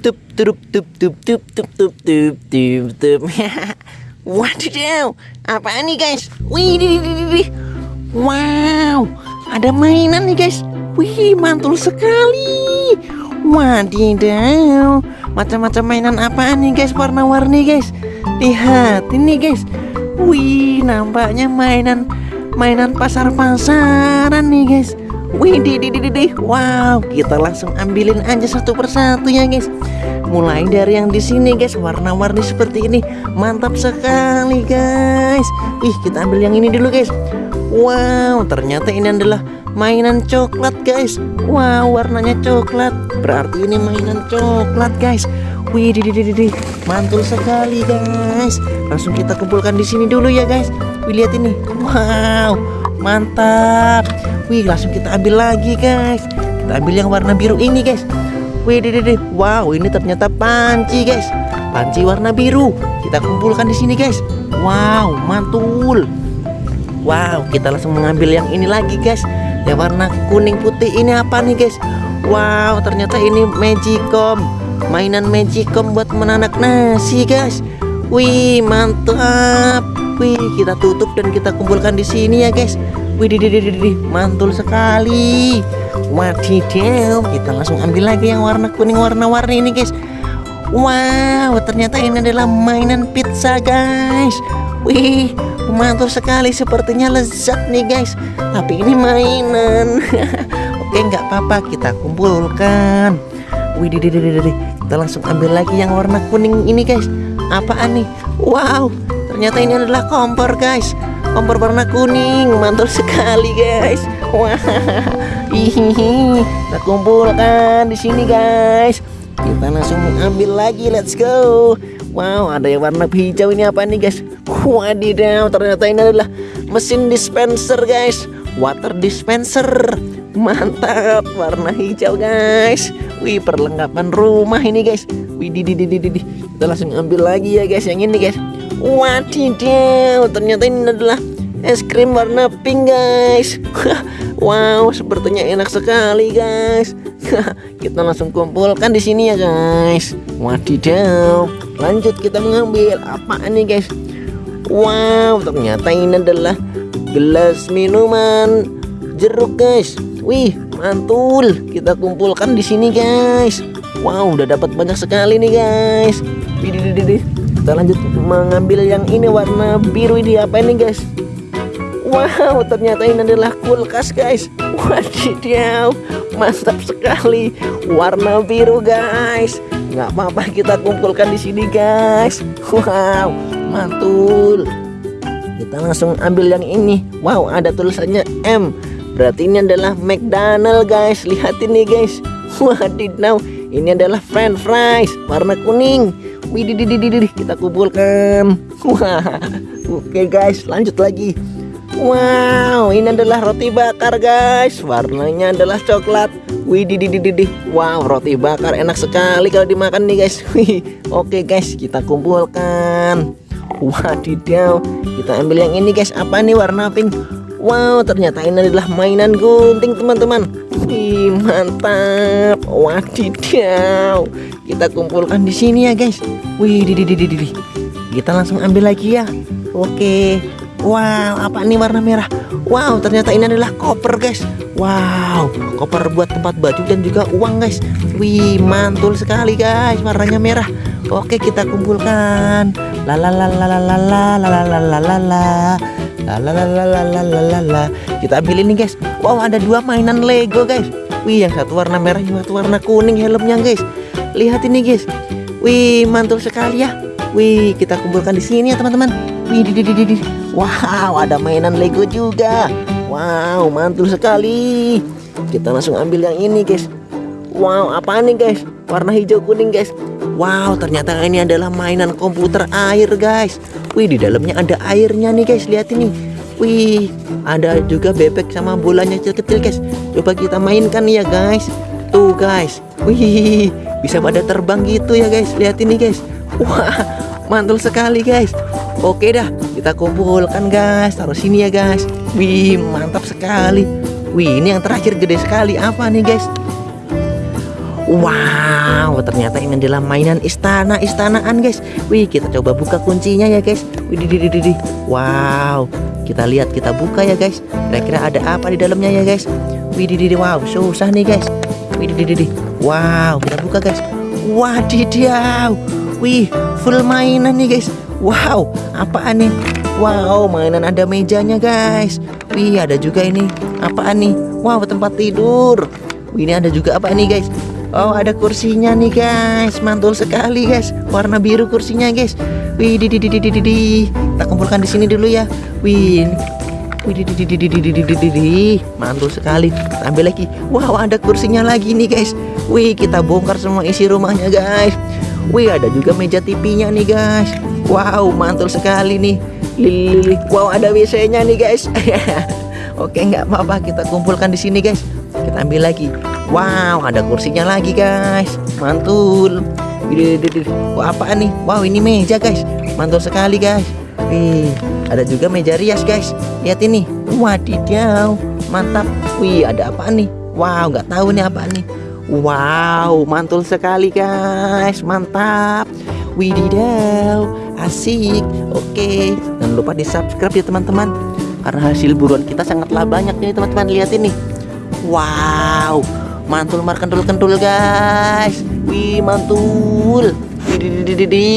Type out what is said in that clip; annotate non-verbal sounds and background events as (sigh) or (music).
tup tup tup tup tup tup tup tup (laughs) tup tup Wadidaw, apa nih guys? Wih, di, di, di. wow, ada mainan nih guys. Wih, mantul sekali. Wadidaw, macam-macam mainan apa nih guys? Warna-warni guys. Lihat ini guys. Wih, nampaknya mainan mainan pasar-pasaran nih guys. Wih, di, di, di, di. Wow, kita langsung ambilin aja satu persatu ya guys. Mulai dari yang di sini guys, warna-warni seperti ini. Mantap sekali guys. Wih, kita ambil yang ini dulu guys. Wow, ternyata ini adalah mainan coklat guys. Wow, warnanya coklat. Berarti ini mainan coklat guys. Wih, di, di, di, di. mantul sekali guys. Langsung kita kumpulkan di sini dulu ya guys. Wih, lihat ini. Wow, mantap. Wih, langsung kita ambil lagi guys. Kita ambil yang warna biru ini guys. Wih, deh, deh, wow, ini ternyata panci, guys. Panci warna biru. Kita kumpulkan di sini, guys. Wow, mantul. Wow, kita langsung mengambil yang ini lagi, guys. Yang warna kuning putih ini apa nih, guys? Wow, ternyata ini Magicom. Mainan Magicom buat menanak nasi, guys. Wih, mantap. Wih, kita tutup dan kita kumpulkan di sini ya, guys. Wih, mantul sekali. Wadidaw, kita langsung ambil lagi yang warna kuning warna-warni ini guys. Wow, ternyata ini adalah mainan pizza guys. Wih, mantul sekali sepertinya lezat nih guys. Tapi ini mainan. (laughs) Oke, nggak apa-apa kita kumpulkan. Wih, kita langsung ambil lagi yang warna kuning ini guys. Apaan nih? Wow, ternyata ini adalah kompor guys. Kompor warna kuning, mantul sekali guys. Wah, (laughs) hihihi. Kita kumpulkan di sini guys. Kita langsung ambil lagi, let's go. Wow, ada yang warna hijau ini apa nih guys? Wadidaw, ternyata ini adalah mesin dispenser guys. Water dispenser. Mantap, warna hijau guys. Wih, perlengkapan rumah ini guys. Wih, di, di, di, di, di. Kita langsung ambil lagi ya guys, yang ini guys. Wadidaw, ternyata ini adalah es krim warna pink guys. (laughs) Wow sepertinya enak sekali guys. (laughs) Kita langsung kumpulkan di sini ya guys. Wadidaw. Lanjut kita mengambil apa nih guys? Wow ternyata ini adalah gelas minuman jeruk guys. Wih mantul. Kita kumpulkan di sini guys. Wow udah dapat banyak sekali nih guys. Widih, kita lanjut mengambil yang ini warna biru ini apa ini guys Wow, ternyata ini adalah kulkas guys. Wadidaw, mantap sekali. Warna biru guys. Nggak apa-apa kita kumpulkan di sini guys. Wow, mantul. Kita langsung ambil yang ini. Wow, ada tulisannya M. Berarti ini adalah McDonald guys. Lihat ini guys. Wadidaw, ini adalah French fries warna kuning. Widih, kita kumpulkan. (laughs) Wah, oke guys, lanjut lagi. Wow, ini adalah roti bakar guys. Warnanya adalah coklat. Wih, Wow, roti bakar enak sekali kalau dimakan nih guys. (laughs) Wih, oke guys, kita kumpulkan. Wadidaw, kita ambil yang ini guys. Apa nih warna pink? Wow, ternyata ini adalah mainan gunting teman-teman. Mantap. Wadidaw. Kita kumpulkan di sini ya guys. Wih, di di di di Kita langsung ambil lagi ya. Oke. Wow, apa ini warna merah? Wow, ternyata ini adalah koper, guys. Wow, koper buat tempat baju dan juga uang, guys. Wih, mantul sekali, guys. Warnanya merah. Oke, kita kumpulkan. La la la la la la la la la la la la la la la la la la la la Kita ambil ini, guys. Wow, ada dua mainan Lego, guys. Wih, yang satu warna merah, yang satu warna kuning helmnya, guys. Lihat ini, guys. Wih, mantul sekali ya. Wih, kita kumpulkan di sini ya, teman-teman. Wih, di, di, di, di. Wow, ada mainan Lego juga. Wow, mantul sekali. Kita langsung ambil yang ini, guys. Wow, apa nih, guys? Warna hijau kuning, guys. Wow, ternyata ini adalah mainan komputer air, guys. Wih, di dalamnya ada airnya nih, guys. Lihat ini. Wih, ada juga bebek sama bolanya kecil-kecil, guys. Coba kita mainkan ya, guys. Tuh, guys. Wih, bisa pada terbang gitu ya, guys. Lihat ini, guys. Wah, mantul sekali, guys. Oke dah, kita kumpulkan guys. Taruh sini ya guys. Wih, mantap sekali. Wih, ini yang terakhir gede sekali. Apa nih guys? Wow, ternyata ini adalah mainan istana-istanaan guys. Wih, kita coba buka kuncinya ya guys. Wih, di, di, di, di. Wow, kita lihat, kita buka ya guys. Kira-kira ada apa di dalamnya ya guys? Wih, di, di, di. Wow, susah nih guys. Wih, di, di, di, di. Wow, kita buka guys. Wadidaw. Wih, full mainan nih guys. Wow, apaan nih? Wow, mainan ada mejanya guys. Wih, ada juga ini. Apaan nih? Wow, tempat tidur. Wih, ini ada juga apa nih guys? Oh ada kursinya nih guys Mantul sekali guys Warna biru kursinya guys Wih di di di di di di Kita kumpulkan di sini dulu ya Wih Mantul sekali kita Ambil lagi Wow ada kursinya lagi nih guys Wih kita bongkar semua isi rumahnya guys Wih ada juga meja tipinya nih guys Wow mantul sekali nih Lili Wow ada WC-nya nih guys Oke nggak apa-apa kita kumpulkan di sini guys Kita ambil lagi Wow, ada kursinya lagi guys. Mantul. Wah, apa nih? Wow, ini meja guys. Mantul sekali guys. Wih, ada juga meja rias guys. Lihat ini. Wadidaw, mantap. Wih, ada apa nih? Wow, nggak tahu nih apa nih. Wow, mantul sekali guys. Mantap. Wididaw, asik. Oke, jangan lupa di subscribe ya teman-teman. Karena hasil buruan kita sangatlah banyak nih teman-teman. Lihat ini. Wow, mantul mar kentul kentul guys. Wih mantul. Di di di di